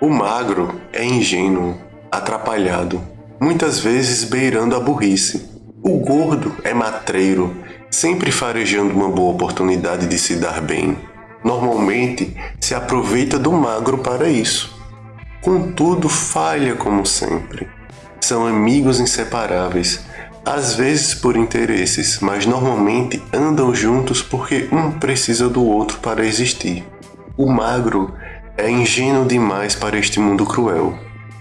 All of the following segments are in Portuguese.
O magro é ingênuo, atrapalhado, muitas vezes beirando a burrice. O gordo é matreiro, sempre farejando uma boa oportunidade de se dar bem. Normalmente se aproveita do magro para isso. Contudo, falha como sempre. São amigos inseparáveis, às vezes por interesses, mas normalmente andam juntos porque um precisa do outro para existir. O magro é ingênuo demais para este mundo cruel.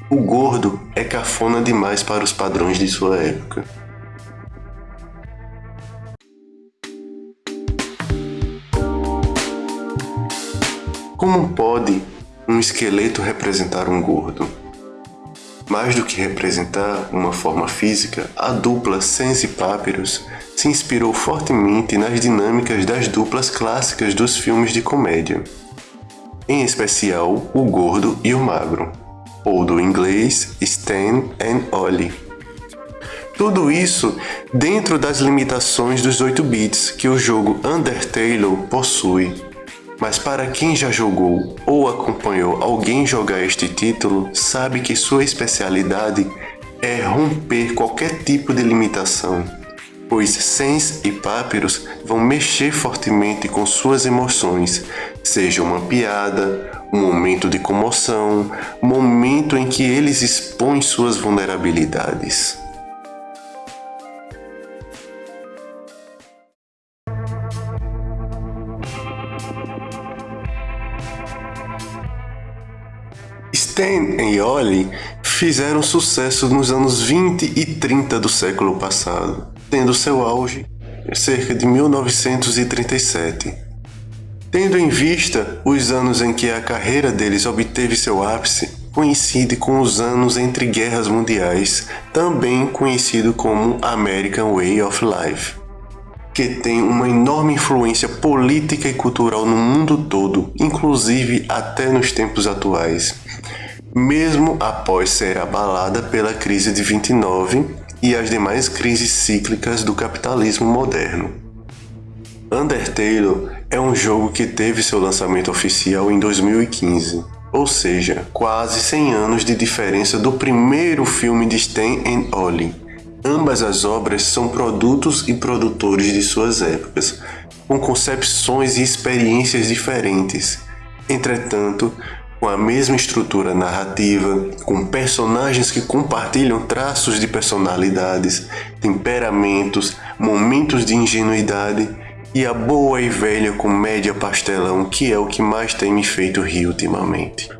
O gordo é cafona demais para os padrões de sua época. Como pode um esqueleto representar um gordo? Mais do que representar uma forma física, a dupla Sense Papyrus se inspirou fortemente nas dinâmicas das duplas clássicas dos filmes de comédia em especial o gordo e o magro, ou do inglês Stan and Ollie. Tudo isso dentro das limitações dos 8 bits que o jogo Undertale possui. Mas para quem já jogou ou acompanhou alguém jogar este título, sabe que sua especialidade é romper qualquer tipo de limitação, pois Sens e Papyrus vão mexer fortemente com suas emoções, seja uma piada, um momento de comoção, momento em que eles expõem suas vulnerabilidades. Stan e Ollie fizeram sucesso nos anos 20 e 30 do século passado, tendo seu auge cerca de 1937. Tendo em vista os anos em que a carreira deles obteve seu ápice, coincide com os anos entre guerras mundiais, também conhecido como American Way of Life, que tem uma enorme influência política e cultural no mundo todo, inclusive até nos tempos atuais, mesmo após ser abalada pela crise de 29 e as demais crises cíclicas do capitalismo moderno. Undertale é um jogo que teve seu lançamento oficial em 2015, ou seja, quase 100 anos de diferença do primeiro filme de Stan and Ollie. Ambas as obras são produtos e produtores de suas épocas, com concepções e experiências diferentes. Entretanto, com a mesma estrutura narrativa, com personagens que compartilham traços de personalidades, temperamentos, momentos de ingenuidade e a boa e velha comédia pastelão que é o que mais tem me feito rir ultimamente.